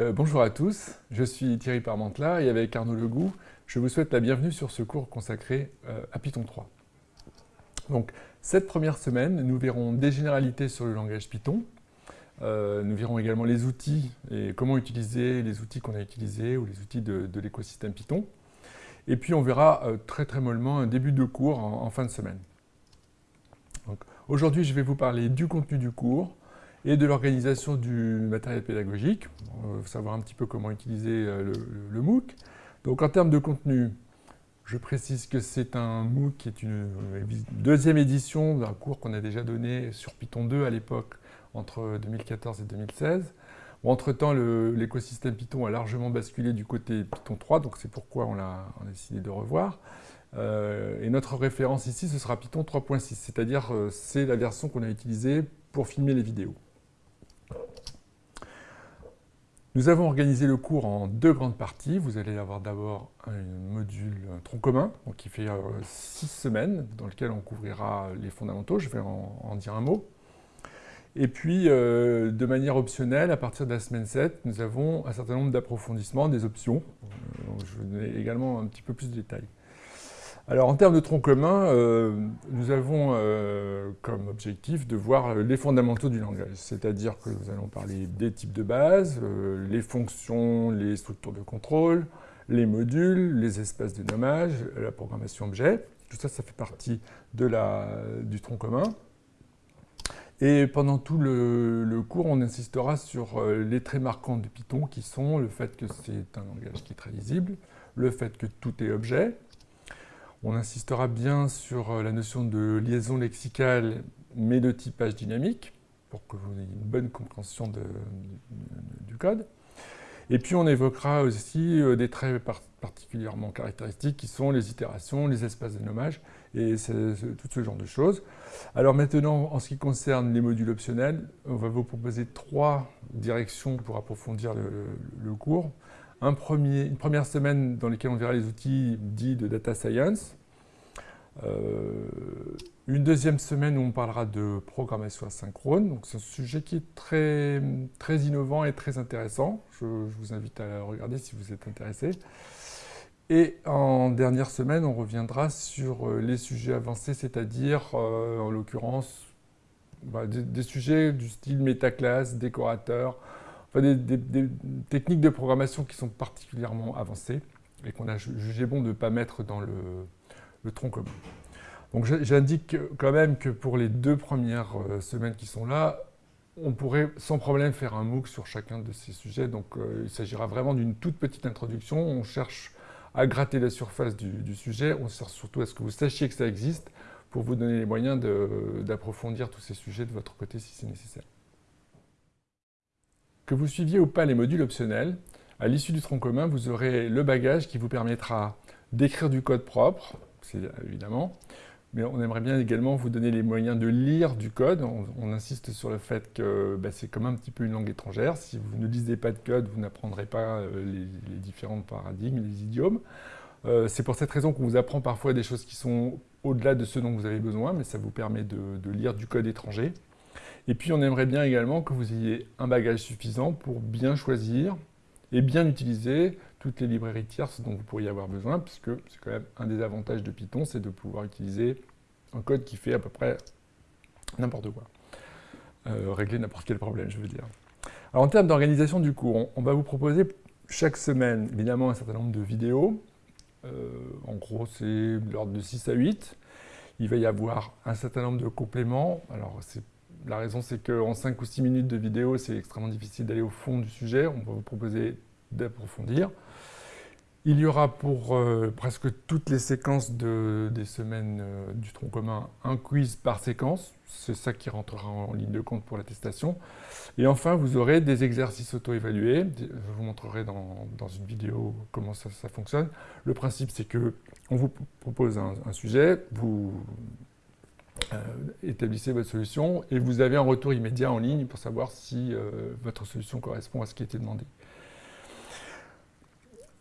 Euh, bonjour à tous, je suis Thierry Parmentela et avec Arnaud Legout, je vous souhaite la bienvenue sur ce cours consacré euh, à Python 3. Donc, cette première semaine, nous verrons des généralités sur le langage Python. Euh, nous verrons également les outils et comment utiliser les outils qu'on a utilisés ou les outils de, l'écosystème Python. Et puis, on verra très très mollement un début de cours en, fin de semaine. Aujourd'hui, je vais vous parler du contenu du cours, et de l'organisation du matériel pédagogique, euh, savoir un petit peu comment utiliser euh, le, MOOC. Donc en termes de contenu, je précise que c'est un MOOC qui est une deuxième édition d'un cours qu'on a déjà donné sur Python 2 à l'époque, entre 2014 et 2016. Entre-temps, l'écosystème Python a largement basculé du côté Python 3, donc c'est pourquoi on a, décidé de revoir. Euh, et notre référence ici, ce sera Python 3.6, c'est-à-dire c'est la version qu'on a utilisée pour filmer les vidéos. Nous avons organisé le cours en deux grandes parties. Vous allez avoir d'abord un module tronc commun, qui fait euh, six semaines, dans lequel on couvrira les fondamentaux. Je vais en, dire un mot. Et puis, euh, de manière optionnelle, à partir de la semaine 7, nous avons un certain nombre d'approfondissements, des options. Euh, je vais donner également un petit peu plus de détails. Alors en termes de tronc commun, euh, nous avons euh, comme objectif de voir les fondamentaux du langage, c'est-à-dire que nous allons parler des types de base, euh, les fonctions, les structures de contrôle, les modules, les espaces de nommage, la programmation objet. Tout ça, ça fait partie de la, du tronc commun. Et pendant tout le, le, cours, on insistera sur les traits marquants de Python qui sont le fait que c'est un langage qui est très lisible, le fait que tout est objet, on insistera bien sur euh, la notion de liaison lexicale, mais de typage dynamique, pour que vous ayez une bonne compréhension du code. Et puis on évoquera aussi euh, des traits particulièrement caractéristiques qui sont les itérations, les espaces de nommage et tout ce genre de choses. Alors maintenant, en ce qui concerne les modules optionnels, on va vous proposer trois directions pour approfondir le cours une première semaine dans laquelle on verra les outils dits de data science. Euh, une deuxième semaine où on parlera de programmation asynchrone. C'est un sujet qui est très, très innovant et très intéressant. Je, vous invite à regarder si vous êtes intéressé. Et en dernière semaine, on reviendra sur euh, les sujets avancés, c'est-à-dire, euh, en l'occurrence, bah, des, des, sujets du style métaclasse, décorateur, des, techniques de programmation qui sont particulièrement avancées et qu'on a jugé bon de ne pas mettre dans le, tronc commun. Donc j'indique quand même que pour les deux premières euh, semaines qui sont là, on pourrait sans problème faire un MOOC sur chacun de ces sujets. Donc euh, il s'agira vraiment d'une toute petite introduction. On cherche à gratter la surface du, du, sujet. On cherche surtout à ce que vous sachiez que ça existe pour vous donner les moyens d'approfondir tous ces sujets de votre côté si c'est nécessaire. Que vous suiviez ou pas les modules optionnels, à l'issue du tronc commun, vous aurez le bagage qui vous permettra d'écrire du code propre, c'est évidemment, mais on aimerait bien également vous donner les moyens de lire du code. On, insiste sur le fait que bah, c'est comme un petit peu une langue étrangère. Si vous ne lisez pas de code, vous n'apprendrez pas euh, les, différents paradigmes, les idiomes. Euh, c'est pour cette raison qu'on vous apprend parfois des choses qui sont au-delà de ce dont vous avez besoin, mais ça vous permet de lire du code étranger. Et puis on aimerait bien également que vous ayez un bagage suffisant pour bien choisir et bien utiliser toutes les librairies tierces dont vous pourriez avoir besoin, puisque c'est quand même un des avantages de Python, c'est de pouvoir utiliser un code qui fait à peu près n'importe quoi. Euh, régler n'importe quel problème, je veux dire. Alors en termes d'organisation du cours, on, va vous proposer chaque semaine, évidemment, un certain nombre de vidéos. Euh, en gros, c'est l'ordre de 6 à 8. Il va y avoir un certain nombre de compléments. Alors, c'est la raison, c'est qu'en 5 ou 6 minutes de vidéo, c'est extrêmement difficile d'aller au fond du sujet. On va vous proposer d'approfondir. Il y aura pour euh, presque toutes les séquences des semaines euh, du tronc commun un quiz par séquence. C'est ça qui rentrera en ligne de compte pour l'attestation. Et enfin, vous aurez des exercices auto-évalués. Je vous montrerai dans, une vidéo comment ça, fonctionne. Le principe, c'est que on vous propose un, sujet, vous établissez votre solution et vous avez un retour immédiat en ligne pour savoir si euh, votre solution correspond à ce qui était demandé.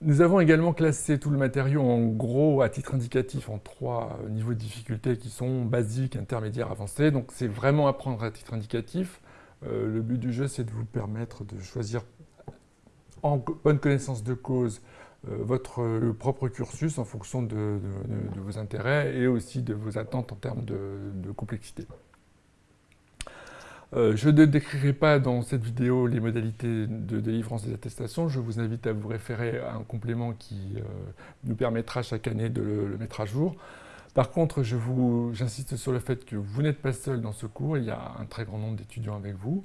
Nous avons également classé tout le matériau en gros à titre indicatif en trois niveaux de difficulté qui sont basiques, intermédiaires, avancés. Donc c'est vraiment apprendre à titre indicatif. Euh, le but du jeu, c'est de vous permettre de choisir en bonne connaissance de cause votre propre cursus en fonction de, vos intérêts et aussi de vos attentes en termes de complexité. Euh, je ne décrirai pas dans cette vidéo les modalités de délivrance des attestations. Je vous invite à vous référer à un complément qui euh, nous permettra chaque année de le, mettre à jour. Par contre, j'insiste sur le fait que vous n'êtes pas seul dans ce cours. Il y a un très grand nombre d'étudiants avec vous.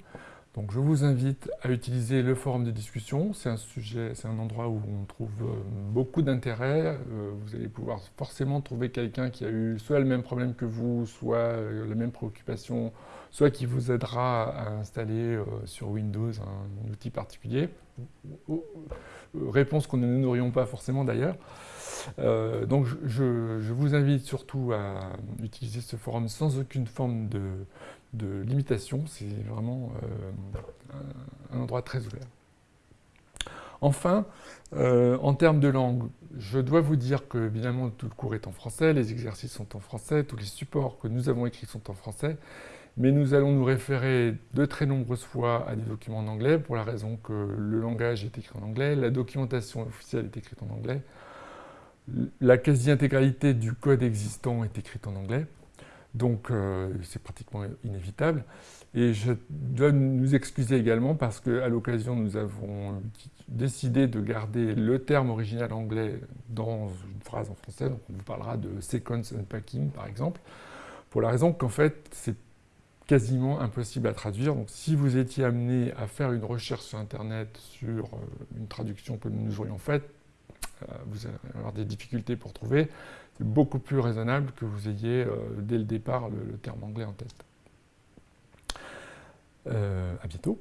Donc je vous invite à utiliser le forum de discussion. C'est un sujet, c'est un endroit où on trouve euh, beaucoup d'intérêt. vous allez pouvoir forcément trouver quelqu'un qui a eu soit le même problème que vous, soit la même préoccupation soit qui vous aidera à installer euh, sur Windows un, outil particulier. Euh, réponse qu'on ne n'aurions pas forcément d'ailleurs. Euh, donc je, vous invite surtout à utiliser ce forum sans aucune forme de, limitation. C'est vraiment un, endroit très ouvert. Enfin, en termes de langue, je dois vous dire que évidemment tout le cours est en français, les exercices sont en français, tous les supports que nous avons écrits sont en français mais nous allons nous référer de très nombreuses fois à des documents en anglais pour la raison que le langage est écrit en anglais, la documentation officielle est écrite en anglais, la quasi-intégralité du code existant est écrite en anglais, donc euh, c'est pratiquement inévitable. Et je dois nous excuser également parce qu'à l'occasion, nous avons décidé de garder le terme original anglais dans une phrase en français. Donc on vous parlera de sequence unpacking, par exemple, pour la raison qu'en fait, c'est quasiment impossible à traduire. Donc si vous étiez amené à faire une recherche sur Internet sur euh, une traduction que nous aurions faite, euh, vous allez avoir des difficultés pour trouver. Beaucoup plus raisonnable que vous ayez euh, dès le départ le, terme anglais en tête. à bientôt.